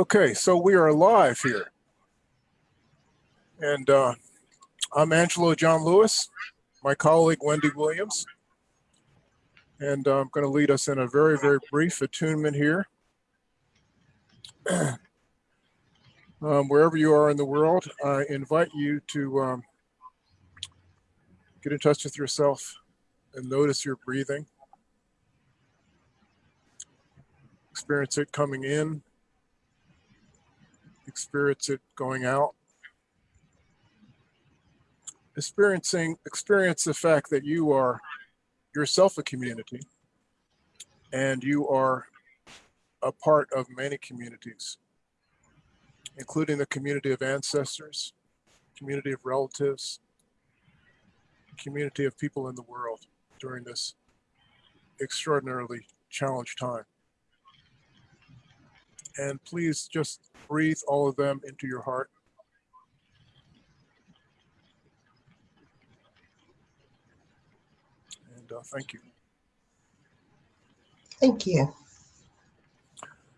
Okay, so we are live here. And uh, I'm Angelo John Lewis, my colleague Wendy Williams. And uh, I'm going to lead us in a very, very brief attunement here. um, wherever you are in the world, I invite you to um, get in touch with yourself and notice your breathing. Experience it coming in, experience it going out. Experiencing, experience the fact that you are yourself a community and you are a part of many communities, including the community of ancestors, community of relatives, community of people in the world during this extraordinarily challenged time. And please just breathe all of them into your heart. And uh, thank you. Thank you.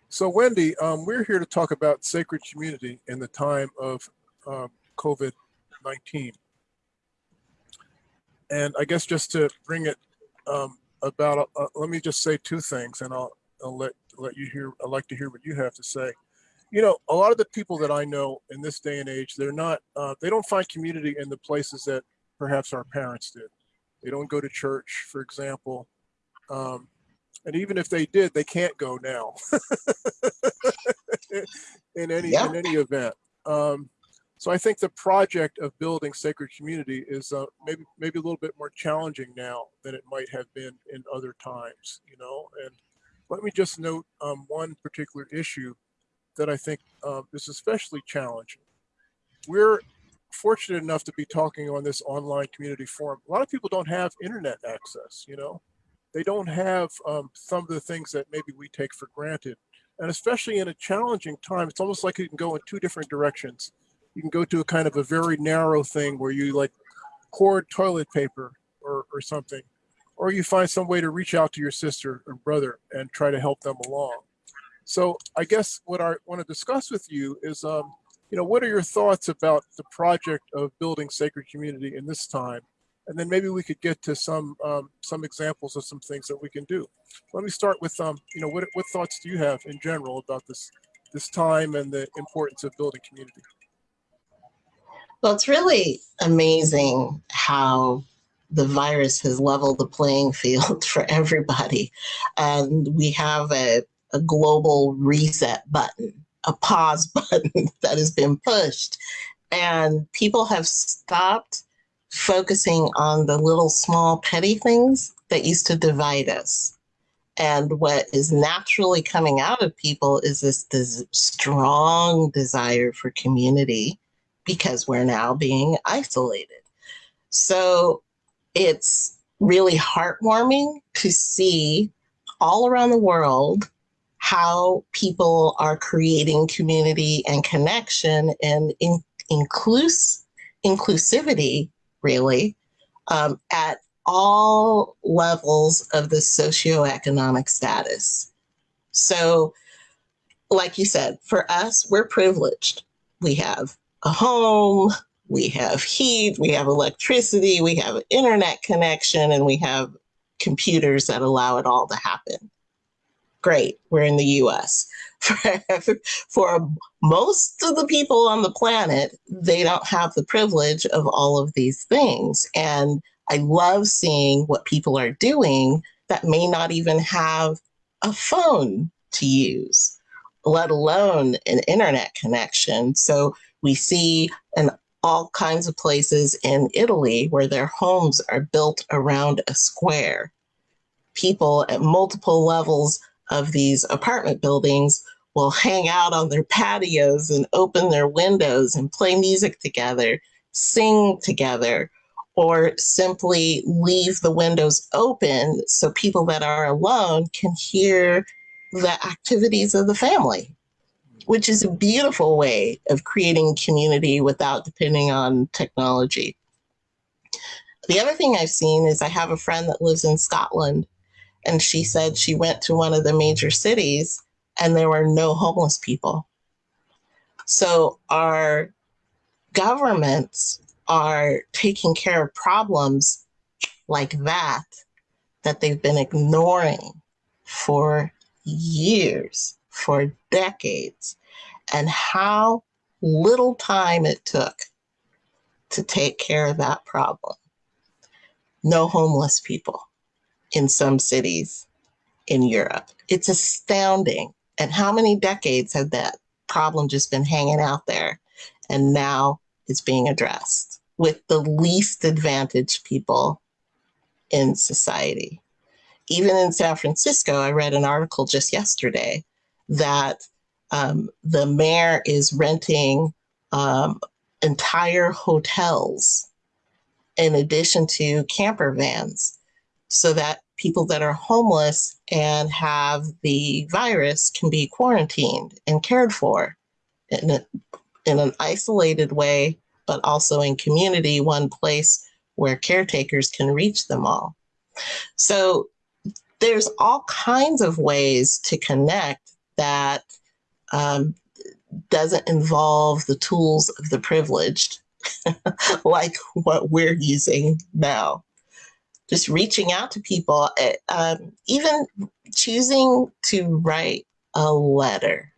So Wendy, um, we're here to talk about sacred community in the time of um, COVID-19. And I guess just to bring it um, about, uh, let me just say two things and I'll, I'll let, let you hear, I'd like to hear what you have to say. You know, a lot of the people that I know in this day and age, they're not, uh, they don't find community in the places that perhaps our parents did. They don't go to church, for example. Um, and even if they did, they can't go now in any Yeah. in any event. Um, so I think the project of building sacred community is uh, maybe maybe a little bit more challenging now than it might have been in other times. You know, and let me just note um, one particular issue that I think um, is especially challenging. We're fortunate enough to be talking on this online community forum. A lot of people don't have internet access. You know, they don't have um, some of the things that maybe we take for granted. And especially in a challenging time, it's almost like you can go in two different directions. You can go to a kind of a very narrow thing where you like hoard toilet paper or, or something, or you find some way to reach out to your sister or brother and try to help them along. So I guess what I want to discuss with you is, um, you know, what are your thoughts about the project of building sacred community in this time? and then maybe we could get to some um, some examples of some things that we can do. Let me start with um, you know what what thoughts do you have in general about this this time and the importance of building community? Well, it's really amazing how the virus has leveled the playing field for everybody. And we have a, a global reset button, a pause button that has been pushed. And people have stopped focusing on the little small petty things that used to divide us. And what is naturally coming out of people is this, this strong desire for community because we're now being isolated. So it's really heartwarming to see all around the world how people are creating community and connection and in, inclus, inclusivity really, um, at all levels of the socioeconomic status. So, like you said, for us, we're privileged. We have a home, we have heat, we have electricity, we have internet connection, and we have computers that allow it all to happen. Great, we're in the US. For, most of the people on the planet, they don't have the privilege of all of these things. And I love seeing what people are doing that may not even have a phone to use, let alone an internet connection. So we see in all kinds of places in Italy where their homes are built around a square. People at multiple levels of these apartment buildings will hang out on their patios and open their windows and play music together, sing together, or simply leave the windows open so people that are alone can hear the activities of the family, which is a beautiful way of creating community without depending on technology. The other thing I've seen is I have a friend that lives in Scotland, and she said she went to one of the major cities and there were no homeless people. So our governments are taking care of problems like that that they've been ignoring for years, for decades, and how little time it took to take care of that problem. No homeless people in some cities in Europe. It's astounding. And how many decades have that problem just been hanging out there? And now it's being addressed with the least advantaged people in society. Even in San Francisco, I read an article just yesterday that um, the mayor is renting um, entire hotels in addition to camper vans so that people that are homeless and have the virus can be quarantined and cared for in, a, in an isolated way, but also in community, one place where caretakers can reach them all. So there's all kinds of ways to connect that um, doesn't involve the tools of the privileged like what we're using now. Just reaching out to people, eh, um, even choosing to write a letter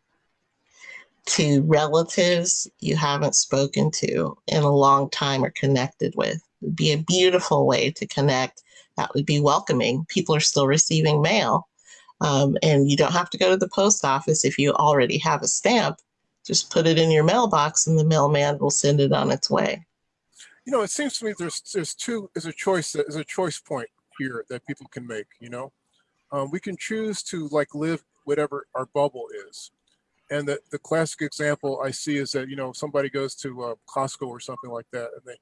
to relatives you haven't spoken to in a long time or connected with would be a beautiful way to connect. That would be welcoming. People are still receiving mail. Um, and you don't have to go to the post office if you already have a stamp just put it in your mailbox and the mailman will send it on its way. You know, it seems to me there's there's two is a choice that is a choice point here that people can make. You know, um, we can choose to like live whatever our bubble is, and the the classic example I see is that you know somebody goes to uh, Costco or something like that, and they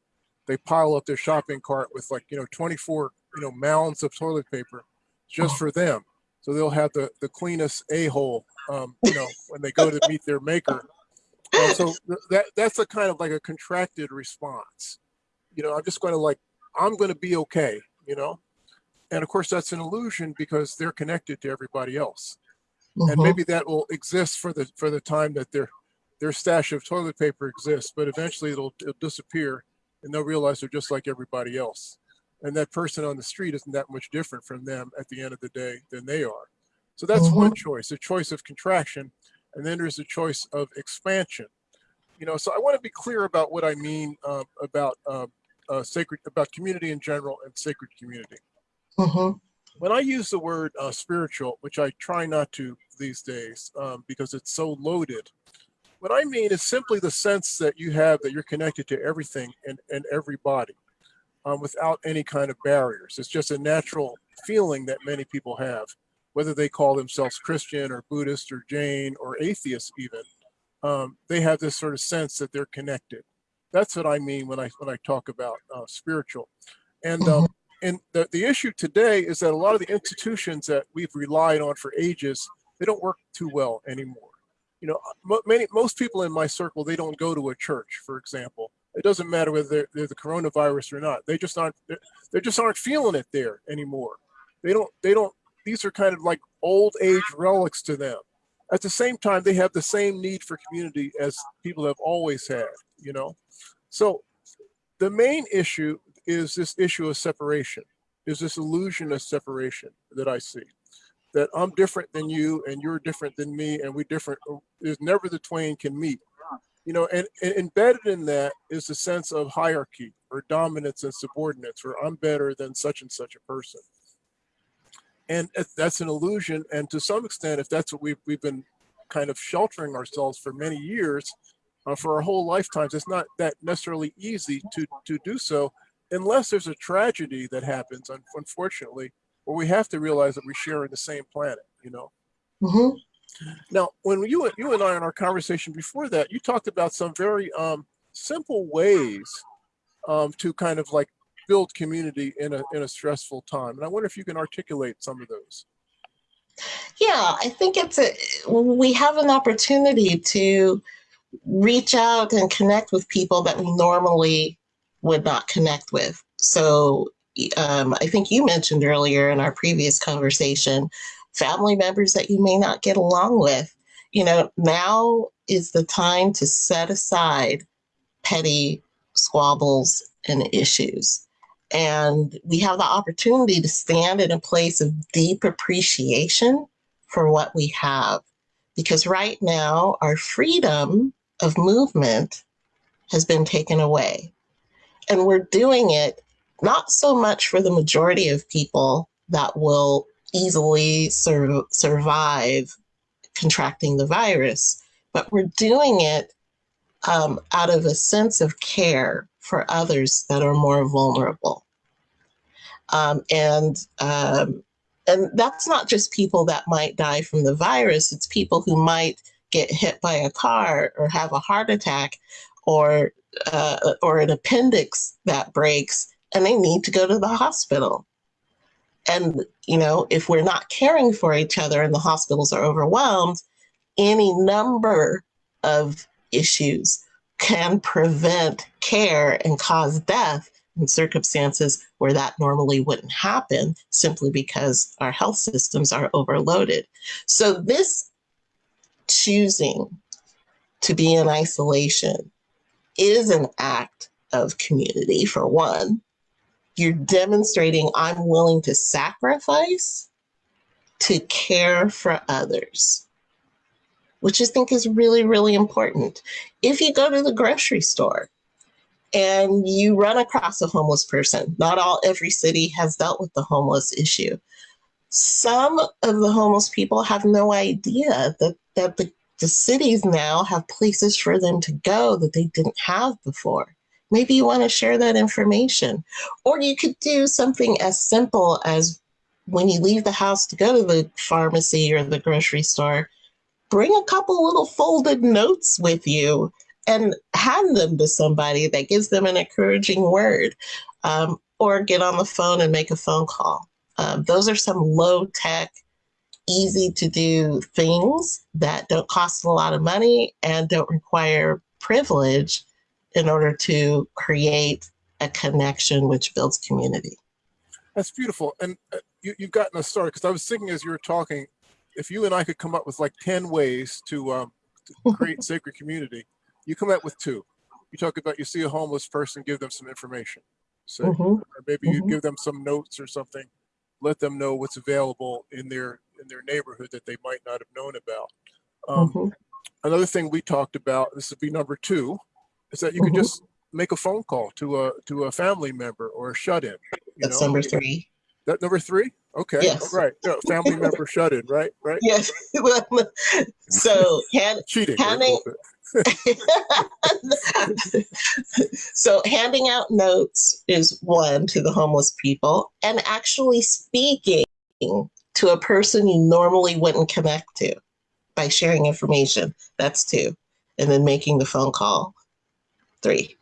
they pile up their shopping cart with like you know 24 you know mounds of toilet paper just for them. So they'll have the the cleanest a-hole um, you know when they go to meet their maker. Uh, so th- that that's a kind of like a contracted response you know i'm just going to like i'm going to be okay you know? And of course that's an illusion because they're connected to everybody else. Mm-hmm. and maybe that will exist for the for the time that their their stash of toilet paper exists but eventually it'll, it'll disappear and they'll realize they're just like everybody else. And that person on the street isn't that much different from them at the end of the day than they are. So that's Mhm. one choice a choice of contraction and then there's a choice of expansion. You know so i want to be clear about what i mean uh, about uh, uh, sacred about community in general and sacred community Mhm. when I use the word uh, spiritual, which I try not to these days um, because it's so loaded, what I mean is simply the sense that you have that you're connected to everything and, and everybody um, without any kind of barriers. It's just a natural feeling that many people have, whether they call themselves Christian or Buddhist or Jain or atheist even. Um, they have this sort of sense that they're connected. That's what I mean when I when I talk about uh, spiritual. And um, and the, the issue today is that a lot of the institutions that we've relied on for ages they don't work too well anymore. You know many most people in my circle they don't go to a church for example. It doesn't matter whether they're, they're the coronavirus or not. They just aren't they just aren't feeling it there anymore. They don't they don't these are kind of like old age relics to them at the same time they have the same need for community as people have always had you know so the main issue is this issue of separation, is this illusion of separation that I see. That I'm different than you and you're different than me and we different. There's never the twain can meet. You know, and, and embedded in that is the sense of hierarchy or dominance and subordinates, where I'm better than such and such a person. And that's an illusion. And to some extent, if that's what we've, we've been kind of sheltering ourselves for many years, uh, for our whole lifetimes, it's not that necessarily easy to, to do so unless there's a tragedy that happens, un- unfortunately, where we have to realize that we share in the same planet, you know? Mhm. Now, when you you and I in our conversation before that, you talked about some very um, simple ways um, to kind of like build community in a in a stressful time, and I wonder if you can articulate some of those. Yeah, I think it's a we have an opportunity to reach out and connect with people that we normally would not connect with. So um, I think you mentioned earlier in our previous conversation, family members that you may not get along with. You know, now is the time to set aside petty squabbles and issues. And we have the opportunity to stand in a place of deep appreciation for what we have. Because right now, our freedom of movement has been taken away. And we're doing it not so much for the majority of people that will easily sur- survive contracting the virus, but we're doing it um, out of a sense of care for others that are more vulnerable. Um, and um, and that's not just people that might die from the virus. It's people who might get hit by a car or have a heart attack or uh, or an appendix that breaks and they need to go to the hospital. And you know, if we're not caring for each other and the hospitals are overwhelmed, any number of issues can prevent care and cause death in circumstances where that normally wouldn't happen simply because our health systems are overloaded. So, this choosing to be in isolation is an act of community, for one. You're demonstrating I'm willing to sacrifice to care for others which I think is really, really important. If you go to the grocery store and you run across a homeless person, not all every city has dealt with the homeless issue. Some of the homeless people have no idea that, that the, the cities now have places for them to go that they didn't have before. Maybe you want to share that information. Or you could do something as simple as when you leave the house to go to the pharmacy or the grocery store, bring a couple little folded notes with you and hand them to somebody that gives them an encouraging word um, or get on the phone and make a phone call. Um, those are some low tech, easy to do things that don't cost a lot of money and don't require privilege in order to create a connection which builds community. That's beautiful. And uh, you, you've gotten us started because I was thinking as you were talking, if you and I could come up with like 10 ways to, um, to create sacred community, you come up with two. You talk about you see a homeless person, give them some information. So, mm -hmm. or maybe mm -hmm. you give them some notes or something, let them know what's available in their in their neighborhood that they might not have known about. Um, mm -hmm. Another thing we talked about, this would be number two, is that you could just make a phone call to a to a family member or a shut-in. That's know? number three. That number three? Okay. Yes. Right. Yeah, family member shut in, right? Right. Yes. so hand, cheating. Handing, so handing out notes is one to the homeless people, and actually speaking to a person you normally wouldn't connect to by sharing information. That's two, and then making the phone call. Three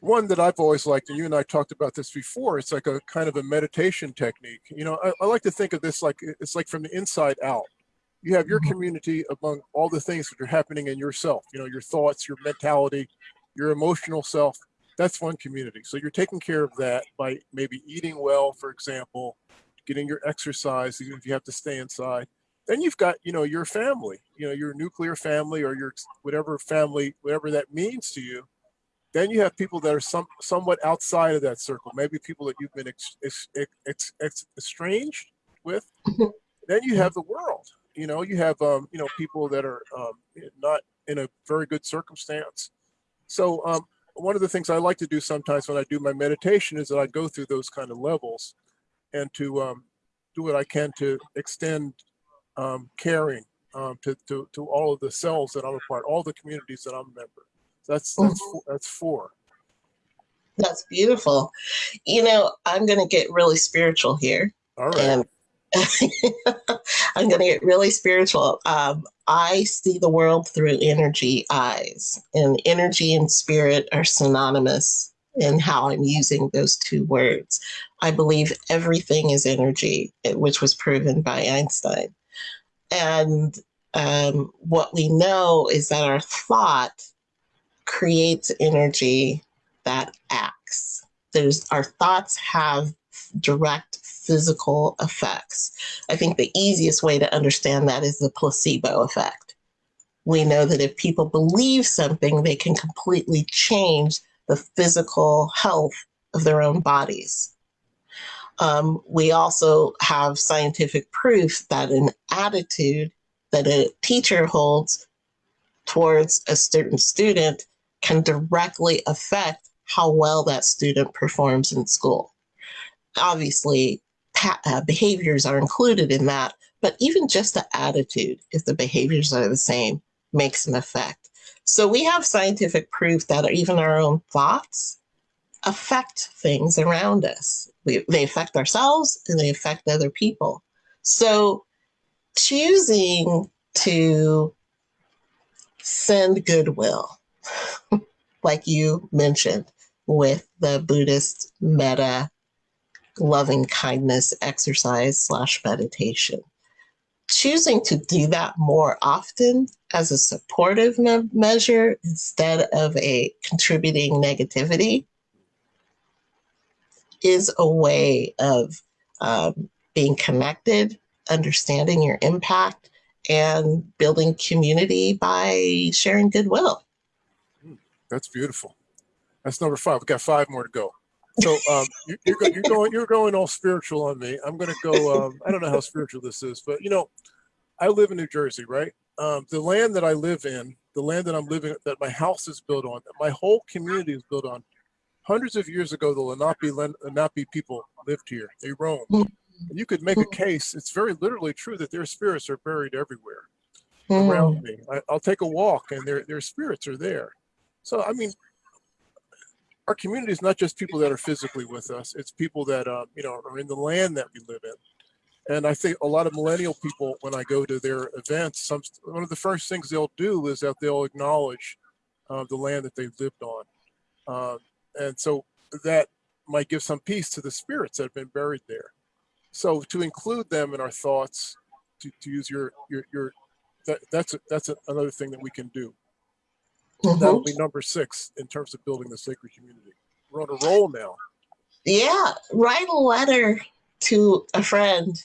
one that I've always liked, and you and I talked about this before, it's like a kind of a meditation technique. You know, I, I like to think of this like it's like from the inside out. You have your mm-hmm. community among all the things that are happening in yourself, you know, your thoughts, your mentality, your emotional self. That's one community. So you're taking care of that by maybe eating well, for example, getting your exercise, even if you have to stay inside. Then you've got, you know, your family, you know, your nuclear family or your whatever family, whatever that means to you then you have people that are some somewhat outside of that circle, maybe people that you've been ex, ex, ex, estranged with. Then you have the world. You know, you have um, you know people that are um, not in a very good circumstance. So um, one of the things I like to do sometimes when I do my meditation is that I go through those kind of levels, and to um, do what I can to extend um, caring um, to, to to all of the cells that I'm a part, all the communities that I'm a member. That's that's mm-hmm. that's four. That's beautiful. You know, I'm going to get really spiritual here. All right. And I'm going to get really spiritual. Um, I see the world through energy eyes, and energy and spirit are synonymous in how I'm using those two words. I believe everything is energy, which was proven by Einstein. And um, what we know is that our thought creates energy that acts. There's our thoughts have direct physical effects. I think the easiest way to understand that is the placebo effect. we know that if people believe something, they can completely change the physical health of their own bodies. Um, we also have scientific proof that an attitude that a teacher holds towards a certain student can directly affect how well that student performs in school. Obviously, uh, behaviors are included in that, but even just the attitude, if the behaviors are the same, makes an effect. So we have scientific proof that even our own thoughts affect things around us. We, they affect ourselves and they affect other people. So choosing to send goodwill, like you mentioned with the Buddhist metta loving kindness exercise slash meditation. Choosing to do that more often as a supportive me measure instead of a contributing negativity is a way of um, being connected, understanding your impact, and building community by sharing goodwill. That's beautiful. That's number five. We've got five more to go. So um, you, are go, you're going you're going all spiritual on me. I'm going to go. Um, I don't know how spiritual this is, but you know, I live in New Jersey, right? Um, the land that I live in, the land that I'm living, that my house is built on, that my whole community is built on. Hundreds of years ago, the Lenape Lenape people lived here. They roamed. And you could make a case. It's very literally true that their spirits are buried everywhere around me. I, will take a walk, and their their spirits are there. So I mean, our community is not just people that are physically with us. It's people that uh, you know are in the land that we live in. And I think a lot of millennial people, when I go to their events, some one of the first things they'll do is that they'll acknowledge uh, the land that they've lived on, uh, and so that might give some peace to the spirits that have been buried there. So to include them in our thoughts, to, to use your your your that, that's a, that's a, another thing that we can do. Mm -hmm. That'll be number six in terms of building the sacred community. We're on a roll now. Yeah, write a letter to a friend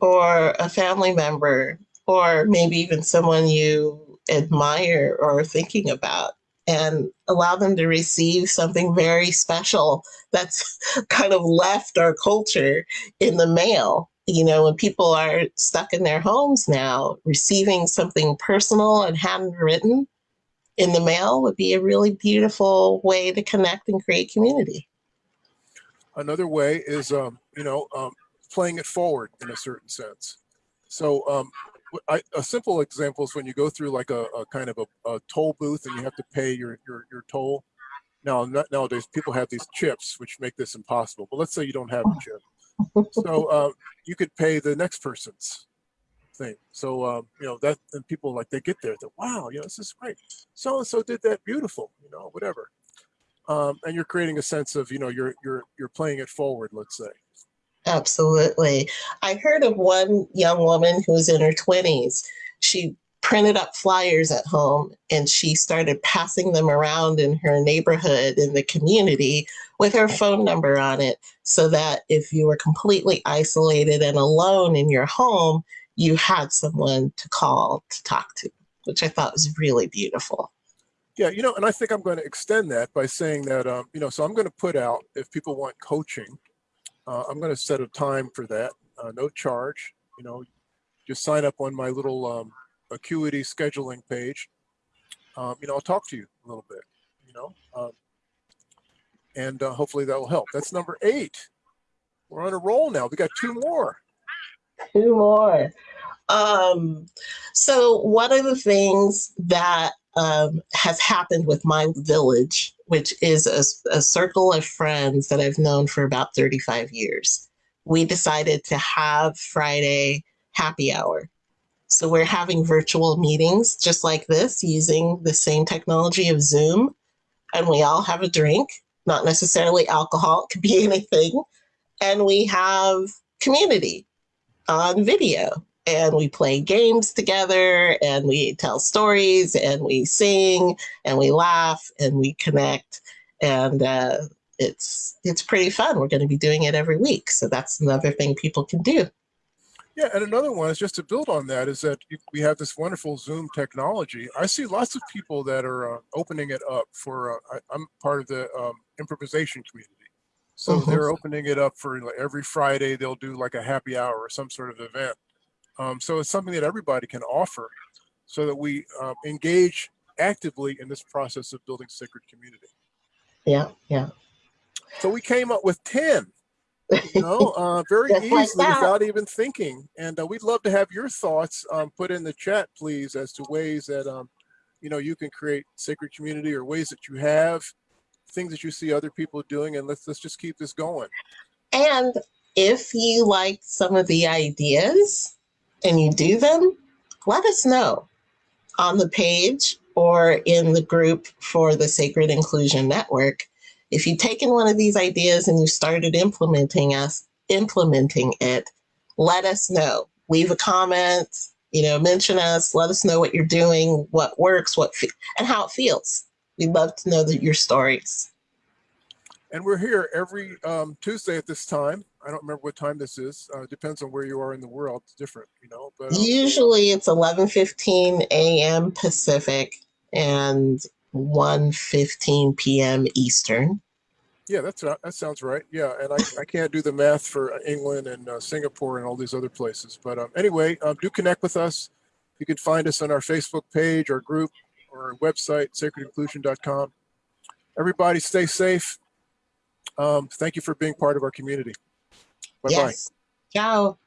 or a family member or maybe even someone you admire or are thinking about and allow them to receive something very special that's kind of left our culture in the mail. You know, when people are stuck in their homes now, receiving something personal and handwritten in the mail would be a really beautiful way to connect and create community. Another way is, um, you know, um, playing it forward in a certain sense. So um, I, a simple example is when you go through like a, a kind of a, a, toll booth and you have to pay your, your, your toll. Now, not, nowadays, people have these chips, which make this impossible. But let's say you don't have a chip. So uh, you could pay the next person's thing. So, um, you know, that, and people like, they get there, they're, wow, you know, this is great. So-and-so did that beautiful, you know, whatever. Um, and you're creating a sense of, you know, you're, you're, you're playing it forward, let's say. Absolutely. I heard of one young woman who's in her 20s. She printed up flyers at home and she started passing them around in her neighborhood in the community with her phone number on it so that if you were completely isolated and alone in your home, you had someone to call to talk to, which I thought was really beautiful. Yeah, you know, and I think I'm going to extend that by saying that, um, you know, so I'm going to put out if people want coaching, uh, I'm going to set a time for that, uh, no charge. You know, just sign up on my little um, Acuity scheduling page. Um, you know, I'll talk to you a little bit. You know, um, and uh, hopefully that will help. That's number eight. We're on a roll now. We got two more. Two more. Um, so one of the things that um, has happened with my village, which is a, a circle of friends that I've known for about 35 years. We decided to have Friday happy hour. So we're having virtual meetings just like this using the same technology of Zoom. And we all have a drink, not necessarily alcohol, it could be anything. And we have community on video and we play games together and we tell stories and we sing and we laugh and we connect and uh, it's it's pretty fun. We're going to be doing it every week, so that's another thing people can do. Yeah, and another one is just to build on that is that we have this wonderful Zoom technology. I see lots of people that are uh, opening it up for. Uh, I, I'm part of the um, improvisation community, so Mhm. they're opening it up for every Friday. They'll do like a happy hour or some sort of event. Um, so it's something that everybody can offer, so that we um, engage actively in this process of building sacred community. Yeah, yeah. So we came up with ten you know, uh, very easily like without even thinking. And uh, we'd love to have your thoughts um, put in the chat, please, as to ways that, um, you know, you can create sacred community or ways that you have, things that you see other people doing. And let's, let's just keep this going. And if you like some of the ideas and you do them, let us know on the page or in the group for the Sacred Inclusion Network. If you've taken one of these ideas and you started implementing us implementing it, let us know. Leave a comment, you know, mention us, let us know what you're doing, what works, what and how it feels. We'd love to know that your stories. And we're here every um, Tuesday at this time. I don't remember what time this is. Uh, depends on where you are in the world. It's different, you know. But um, Usually it's 11:15 a.m. Pacific and 1:15 p.m. Eastern. Yeah, that's that sounds right. Yeah, and I, I can't do the math for England and uh, Singapore and all these other places. But um, anyway, um, do connect with us. You can find us on our Facebook page, our group, or our website, sacredinclusion.com. Everybody stay safe. Um, thank you for being part of our community. Bye-bye. Yes. Ciao.